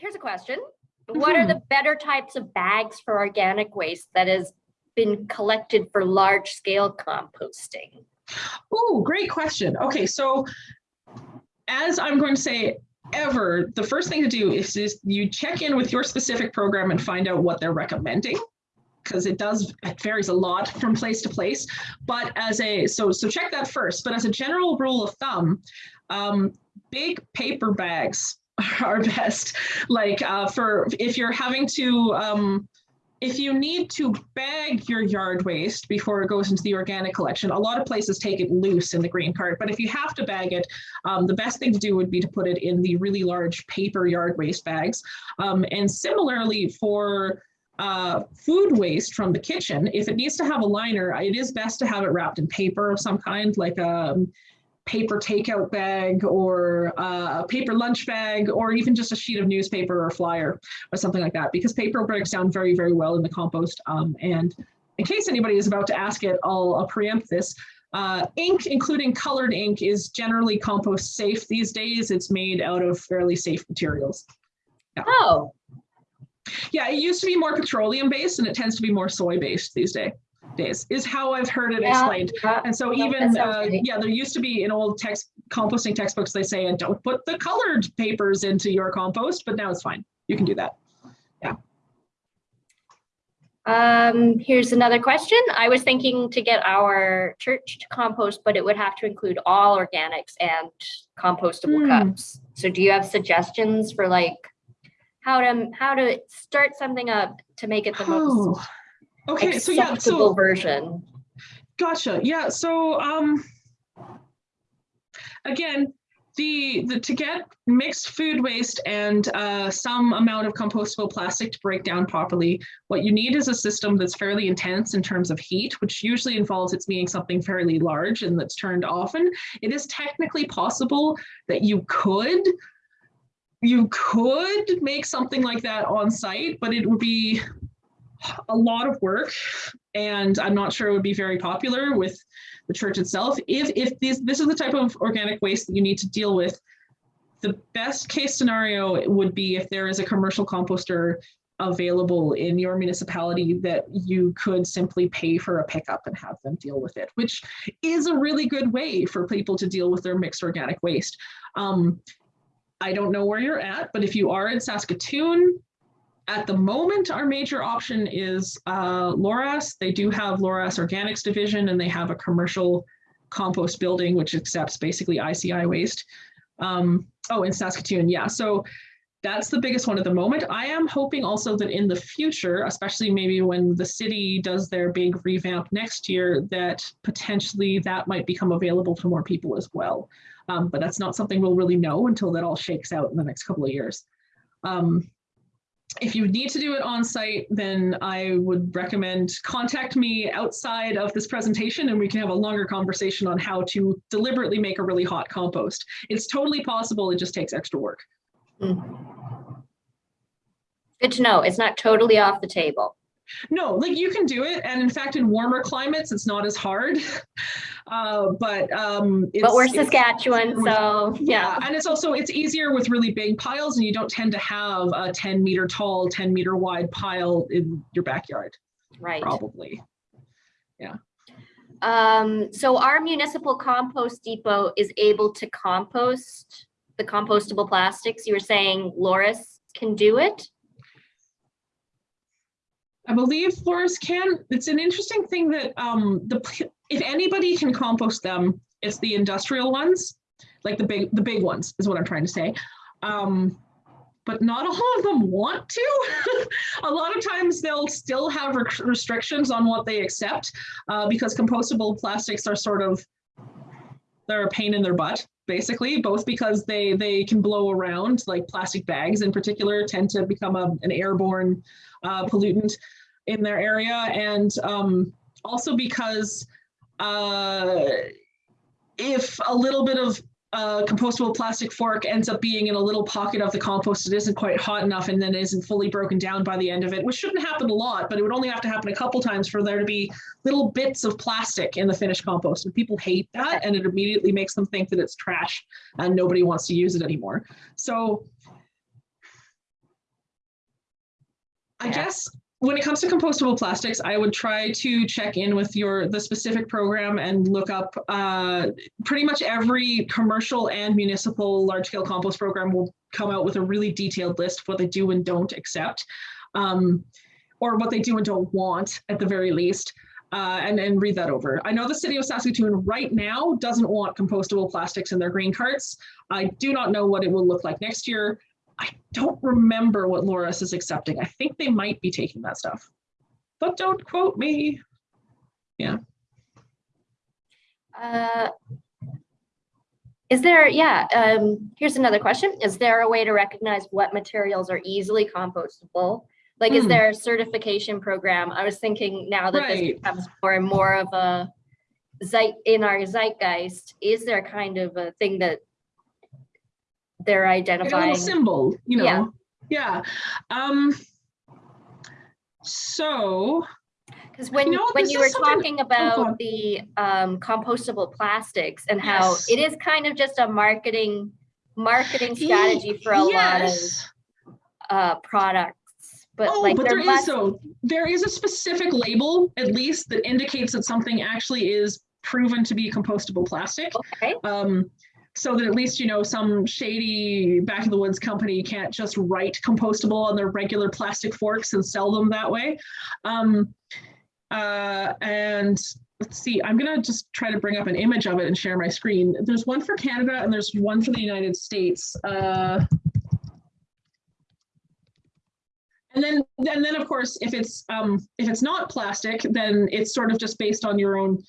here's a question. What are the better types of bags for organic waste that has been collected for large scale composting? Oh, great question. Okay, so as I'm going to say ever, the first thing to do is, is you check in with your specific program and find out what they're recommending because it does it varies a lot from place to place but as a so so check that first but as a general rule of thumb um, big paper bags are best like uh, for if you're having to um, if you need to bag your yard waste before it goes into the organic collection, a lot of places take it loose in the green cart. But if you have to bag it, um, the best thing to do would be to put it in the really large paper yard waste bags. Um, and similarly for uh, food waste from the kitchen, if it needs to have a liner, it is best to have it wrapped in paper of some kind, like a paper takeout bag or a paper lunch bag, or even just a sheet of newspaper or flyer or something like that, because paper breaks down very, very well in the compost. Um, and in case anybody is about to ask it, I'll, I'll preempt this. Uh, ink, including colored ink, is generally compost safe these days. It's made out of fairly safe materials. Yeah. Oh, yeah, it used to be more petroleum based and it tends to be more soy based these days days is how I've heard it yeah, explained. Yeah, and so even, uh, yeah, there used to be in old text composting textbooks, they say, and don't put the colored papers into your compost, but now it's fine. You can do that. Yeah. Um, here's another question. I was thinking to get our church to compost, but it would have to include all organics and compostable mm. cups. So do you have suggestions for like how to how to start something up to make it the oh. most okay so yeah so version gotcha yeah so um again the, the to get mixed food waste and uh, some amount of compostable plastic to break down properly, what you need is a system that's fairly intense in terms of heat, which usually involves it's being something fairly large and that's turned often. It is technically possible that you could you could make something like that on site, but it would be a lot of work and I'm not sure it would be very popular with the church itself. If, if this, this is the type of organic waste that you need to deal with, the best case scenario would be if there is a commercial composter available in your municipality that you could simply pay for a pickup and have them deal with it, which is a really good way for people to deal with their mixed organic waste. Um, I don't know where you're at, but if you are in Saskatoon, at the moment, our major option is uh, Loraas. They do have Loraas Organics Division and they have a commercial compost building, which accepts basically ICI waste. Um, oh, in Saskatoon, yeah. So that's the biggest one at the moment. I am hoping also that in the future, especially maybe when the city does their big revamp next year, that potentially that might become available to more people as well. Um, but that's not something we'll really know until that all shakes out in the next couple of years. Um, if you need to do it on site, then I would recommend contact me outside of this presentation and we can have a longer conversation on how to deliberately make a really hot compost. It's totally possible, it just takes extra work. Mm. Good to know, it's not totally off the table. No, like you can do it. And in fact, in warmer climates, it's not as hard. Uh, but um, but we're Saskatchewan, so yeah. yeah. And it's also, it's easier with really big piles and you don't tend to have a 10 meter tall, 10 meter wide pile in your backyard. Right. Probably. Yeah. Um, so our municipal compost depot is able to compost the compostable plastics. You were saying Loraas can do it? I believe Loraas can. It's an interesting thing that um, the if anybody can compost them, it's the industrial ones, like the big the big ones is what I'm trying to say. Um, but not all of them want to. a lot of times they'll still have re restrictions on what they accept uh, because compostable plastics are sort of they're a pain in their butt basically both because they they can blow around like plastic bags in particular tend to become a, an airborne uh, pollutant in their area. And um, also because uh, if a little bit of a compostable plastic fork ends up being in a little pocket of the compost it isn't quite hot enough and then isn't fully broken down by the end of it which shouldn't happen a lot but it would only have to happen a couple times for there to be little bits of plastic in the finished compost. And people hate that and it immediately makes them think that it's trash and nobody wants to use it anymore. So I Yeah. guess when it comes to compostable plastics, I would try to check in with your the specific program and look up uh, pretty much every commercial and municipal large scale compost program will come out with a really detailed list of what they do and don't accept, um, or what they do and don't want at the very least. Uh, and, and read that over. I know the city of Saskatoon right now doesn't want compostable plastics in their green carts. I do not know what it will look like next year. I don't remember what Loraas is accepting. I think they might be taking that stuff. But don't quote me. Yeah. Uh, Is there, yeah, um, here's another question. Is there a way to recognize what materials are easily compostable? Like, is Hmm. there a certification program? I was thinking now that this becomes more and more of a zeit, in our zeitgeist, is there kind of a thing that they're Like a identifying? symbol, you know. Yeah. Yeah. Um, so Because when, know, when you were talking about the um, compostable plastics and how Yes. it is kind of just a marketing, marketing strategy for a lot of uh, products. But Oh, like but there there is so there is a specific label, at least, that indicates that something actually is proven to be compostable plastic. okay, Um, so that at least you know some shady back of the woods company can't just write compostable on their regular plastic forks and sell them that way. Um, uh, and let's see, I'm gonna just try to bring up an image of it and share my screen. There's one for Canada and there's one for the United States. Uh, and then, and then of course, if it's um, if it's not plastic, then it's sort of just based on your own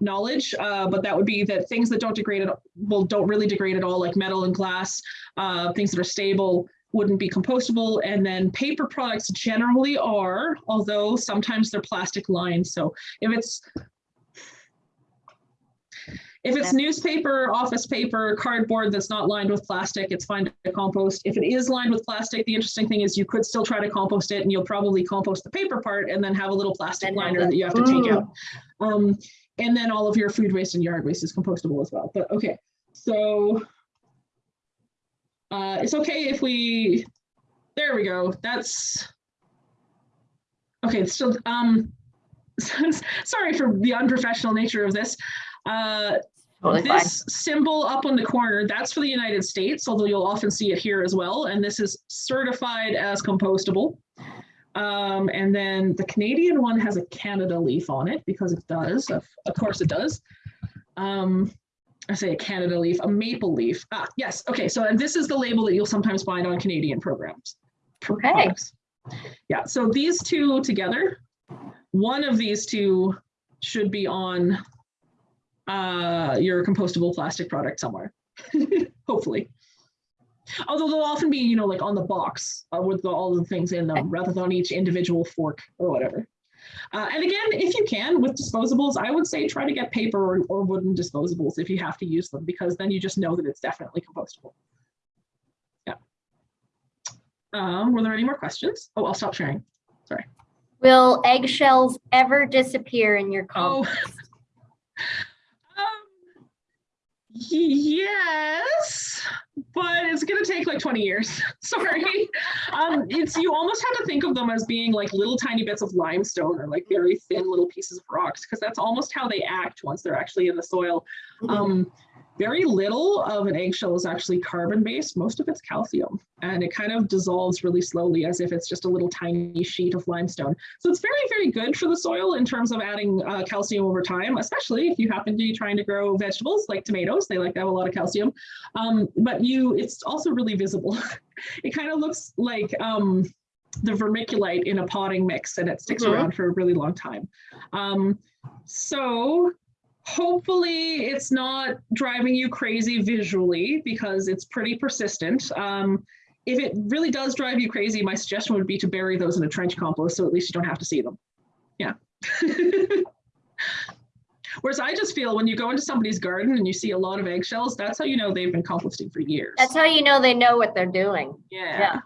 knowledge. Uh, but that would be that things that don't degrade at well don't really degrade at all, like metal and glass, uh, things that are stable wouldn't be compostable. And then paper products generally are, although sometimes they're plastic lined. So if it's if it's newspaper, office paper, cardboard that's not lined with plastic, it's fine to compost. If it is lined with plastic, the interesting thing is you could still try to compost it and you'll probably compost the paper part and then have a little plastic liner that you have to take Mm. out. Um, and then all of your food waste and yard waste is compostable as well. But okay, so uh, it's okay if we, there we go. That's okay. so um, sorry for the unprofessional nature of this. Uh, totally fine. this symbol up on the corner, that's for the United States, although you'll often see it here as well. And this is certified as compostable. Um, and then the Canadian one has a Canada leaf on it because it does, of, of course it does. Um, I say a Canada leaf, a maple leaf. Ah, yes. Okay. So and this is the label that you'll sometimes find on Canadian programs. pro- Okay. products. Yeah. So these two together, one of these two should be on uh, your compostable plastic product somewhere, hopefully. Although they'll often be, you know, like on the box uh, with the, all the things in them rather than on each individual fork or whatever. Uh, and again, if you can with disposables, I would say try to get paper or, or wooden disposables if you have to use them, because then you just know that it's definitely compostable. Yeah. Um, were there any more questions? Oh, I'll stop sharing. Sorry. Will eggshells ever disappear in your Oh. compost? Um, yes, but it's gonna take like 20 years. Sorry. Um, it's you almost have to think of them as being like little tiny bits of limestone or like very thin little pieces of rocks because that's almost how they act once they're actually in the soil. Um, very little of an eggshell is actually carbon based. Most of it's calcium, and it kind of dissolves really slowly as if it's just a little tiny sheet of limestone. So it's very, very good for the soil in terms of adding uh, calcium over time, especially if you happen to be trying to grow vegetables like tomatoes. They like to have a lot of calcium. Um, but you, it's also really visible. it kind of looks like um, the vermiculite in a potting mix, and it sticks Mhm. around for a really long time. Um, so hopefully it's not driving you crazy visually because it's pretty persistent. Um, if it really does drive you crazy, my suggestion would be to bury those in a trench compost so at least you don't have to see them. Yeah. Whereas I just feel when you go into somebody's garden and you see a lot of eggshells, that's how you know they've been composting for years. That's how you know they know what they're doing. yeah. yeah.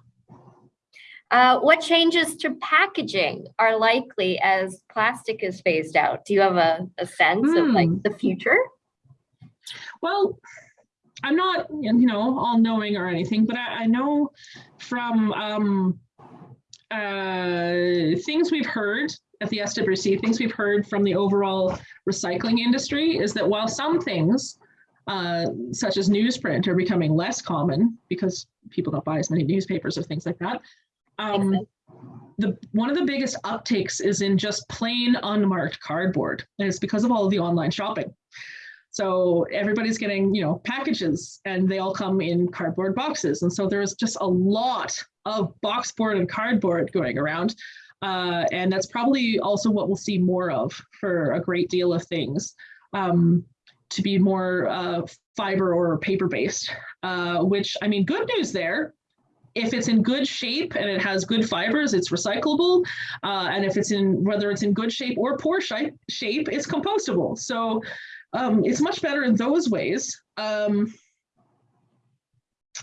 Uh, what changes to packaging are likely as plastic is phased out? Do you have a, a sense of like Hmm. the future? Well, I'm not, you know, all knowing or anything, but I, I know from um, uh, things we've heard at the SWC, things we've heard from the overall recycling industry is that while some things, uh, such as newsprint, are becoming less common because people don't buy as many newspapers or things like that, um, the one of the biggest uptakes is in just plain unmarked cardboard, and it's because of all of the online shopping. So everybody's getting, you know, packages and they all come in cardboard boxes. And so there's just a lot of boxboard and cardboard going around. Uh, and that's probably also what we'll see more of for a great deal of things um, to be more uh, fiber or paper based, uh, which I mean, good news there. If it's in good shape and it has good fibers, it's recyclable. Uh, and if it's in, whether it's in good shape or poor shape, it's compostable. So um, it's much better in those ways. Um,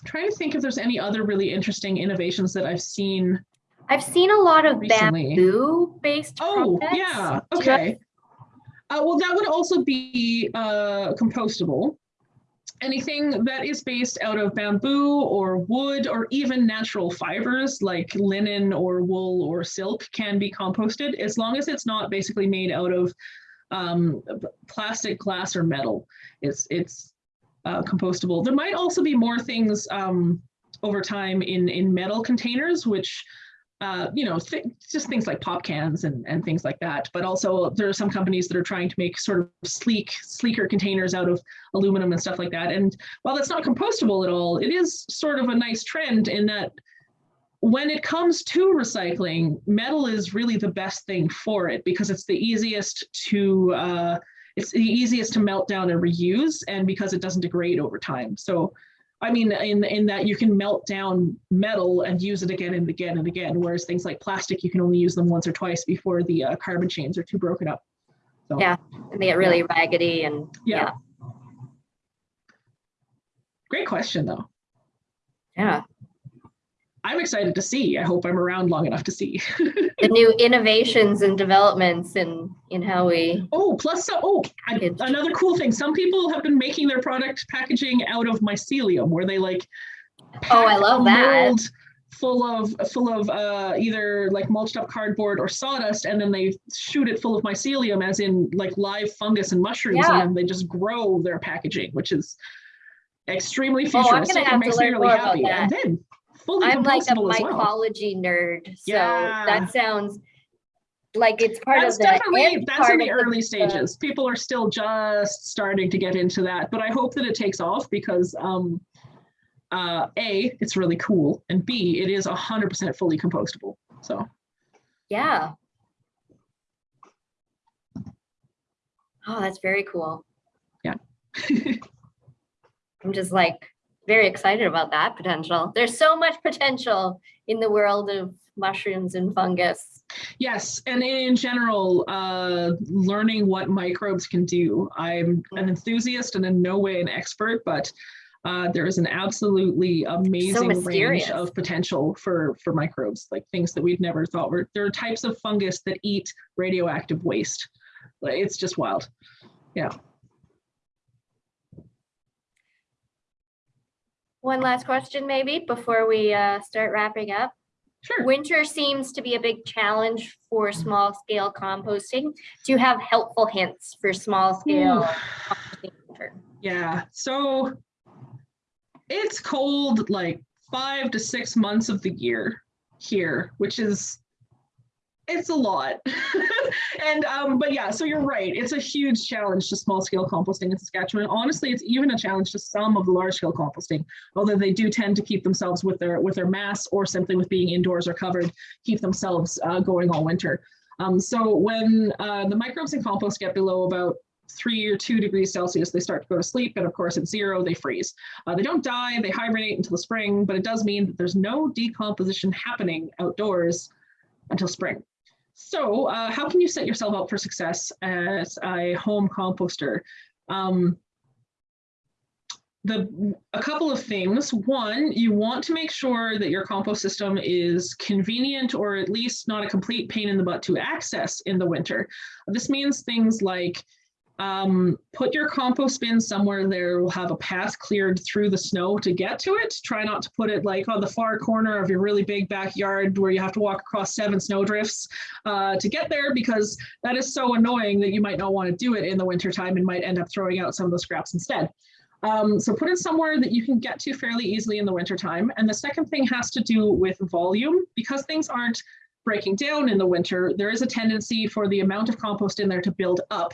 trying to think if there's any other really interesting innovations that I've seen. I've seen a lot of Recently. bamboo based. Oh, yeah, okay. Uh, well, that would also be uh, compostable. Anything that is based out of bamboo or wood or even natural fibers like linen or wool or silk can be composted as long as it's not basically made out of um, plastic, glass, or metal. It's it's uh, compostable. There might also be more things um, over time in in metal containers, which uh, you know, th just things like pop cans and, and things like that. But also there are some companies that are trying to make sort of sleek, sleeker containers out of aluminum and stuff like that. And while that's not compostable at all, it is sort of a nice trend in that when it comes to recycling, metal is really the best thing for it because it's the easiest to uh, it's the easiest to melt down and reuse, and because it doesn't degrade over time. So, I mean, in in that you can melt down metal and use it again and again and again, whereas things like plastic, you can only use them once or twice before the uh, carbon chains are too broken up. So, Yeah. And they get really raggedy and yeah. yeah. Great question, though. yeah. I'm excited to see. I hope I'm around long enough to see. The new innovations and developments in in how we Oh, plus, so, oh, I- another cool thing. Some people have been making their product packaging out of mycelium, where they like. Oh, I love that. mold Full of full of uh, either like mulched up cardboard or sawdust, and then they shoot it full of mycelium, as in like live fungus and mushrooms, Yeah. and then they just grow their packaging, which is extremely Oh, I'm gonna futuristic have and to makes me really happy. And then fully I'm like a as well. mycology nerd. So Yeah. that sounds like it's part that's of the definitely that's in the early stages people are still just starting to get into that but i hope that it takes off because um uh a it's really cool and b it is 100% fully compostable so Yeah. Oh, that's very cool. Yeah. I'm just like very excited about that potential. There's so much potential in the world of mushrooms and fungus. yes and in general uh learning what microbes can do. I'm an enthusiast and in no way an expert but uh, there is an absolutely amazing range of potential for for microbes like things that we've never thought were. There are types of fungus that eat radioactive waste. It's just wild One last question maybe before we uh, start wrapping up. sure Winter seems to be a big challenge for small scale composting. Do you have helpful hints for small scale composting? winter? Yeah, so it's cold like five to six months of the year here, which is it's a lot. and um, but yeah, so you're right. It's a huge challenge to small scale composting in Saskatchewan. Honestly, it's even a challenge to some of the large scale composting, although they do tend to keep themselves with their with their mass or simply with being indoors or covered, keep themselves uh, going all winter. Um, so when uh, the microbes in compost get below about three or two degrees Celsius, they start to go to sleep. And of course, at zero, they freeze. Uh, they don't die, they hibernate until the spring, but it does mean that there's no decomposition happening outdoors until spring. So, uh, how can you set yourself up for success as a home composter? Um, the a couple of things. One, you want to make sure that your compost system is convenient or at least not a complete pain in the butt to access in the winter. This means things like Um, put your compost bin somewhere there will have a path cleared through the snow to get to it. Try not to put it like on the far corner of your really big backyard where you have to walk across seven snowdrifts uh, to get there because that is so annoying that you might not want to do it in the wintertime and might end up throwing out some of the scraps instead. Um, so put it somewhere that you can get to fairly easily in the wintertime. And the second thing has to do with volume because things aren't breaking down in the winter, there is a tendency for the amount of compost in there to build up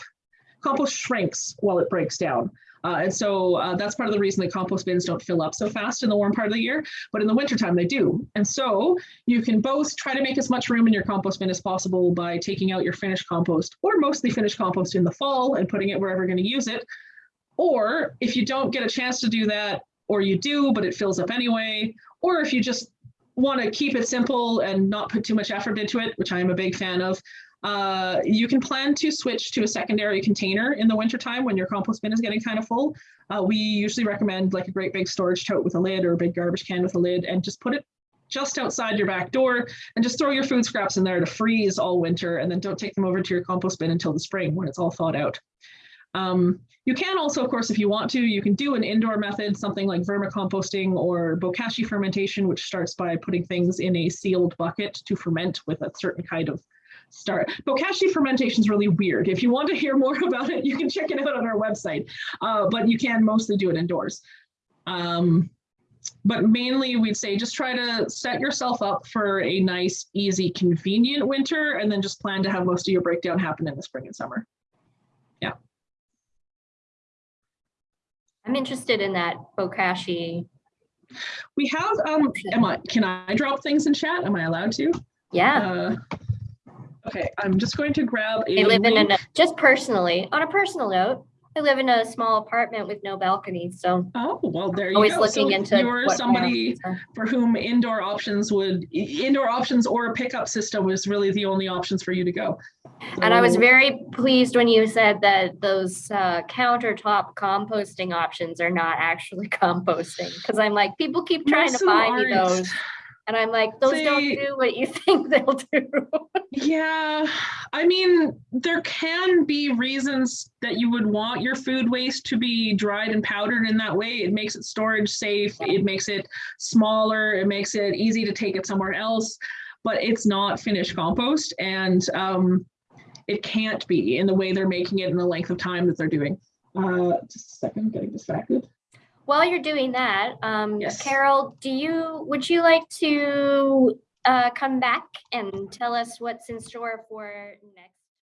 compost shrinks while it breaks down. Uh, and so uh, that's part of the reason that compost bins don't fill up so fast in the warm part of the year, but in the wintertime they do. And so you can both try to make as much room in your compost bin as possible by taking out your finished compost or mostly finished compost in the fall and putting it wherever you're going to use it. Or if you don't get a chance to do that, or you do, but it fills up anyway, or if you just want to keep it simple and not put too much effort into it, which I'm a big fan of, uh, you can plan to switch to a secondary container in the wintertime when your compost bin is getting kind of full. Uh, we usually recommend like a great big storage tote with a lid or a big garbage can with a lid and just put it just outside your back door and just throw your food scraps in there to freeze all winter and then don't take them over to your compost bin until the spring when it's all thawed out. Um, you can also, of course, if you want to, you can do an indoor method, something like vermicomposting or bokashi fermentation, which starts by putting things in a sealed bucket to ferment with a certain kind of start. Bokashi fermentation is really weird. If you want to hear more about it, you can check it out on our website, uh, but you can mostly do it indoors. Um, but mainly we'd say just try to set yourself up for a nice, easy, convenient winter, and then just plan to have most of your breakdown happen in the spring and summer. Yeah. I'm interested in that Bokashi. We have, um, Emma, can I drop things in chat? Am I allowed to? Yeah, Uh, Okay, I'm just going to grab a. I live in a, just personally, on a personal note, I live in a small apartment with no balcony, so Oh, well, there you always go. looking So into. You're what- somebody for whom indoor options would, indoor options or a pickup system was really the only options for you to go. And I was very pleased when you said that those uh, countertop composting options are not actually composting. Because I'm like, people keep trying to buy me those. And I'm like, those don't do what you think they'll do. Yeah, I mean, there can be reasons that you would want your food waste to be dried and powdered in that way. It makes it storage safe, it makes it smaller, it makes it easy to take it somewhere else, but it's not finished compost and um, it can't be in the way they're making it in the length of time that they're doing. Uh, just a second, getting distracted. While you're doing that, um, Yes. Carol, do you, would you like to uh, come back and tell us what's in store for next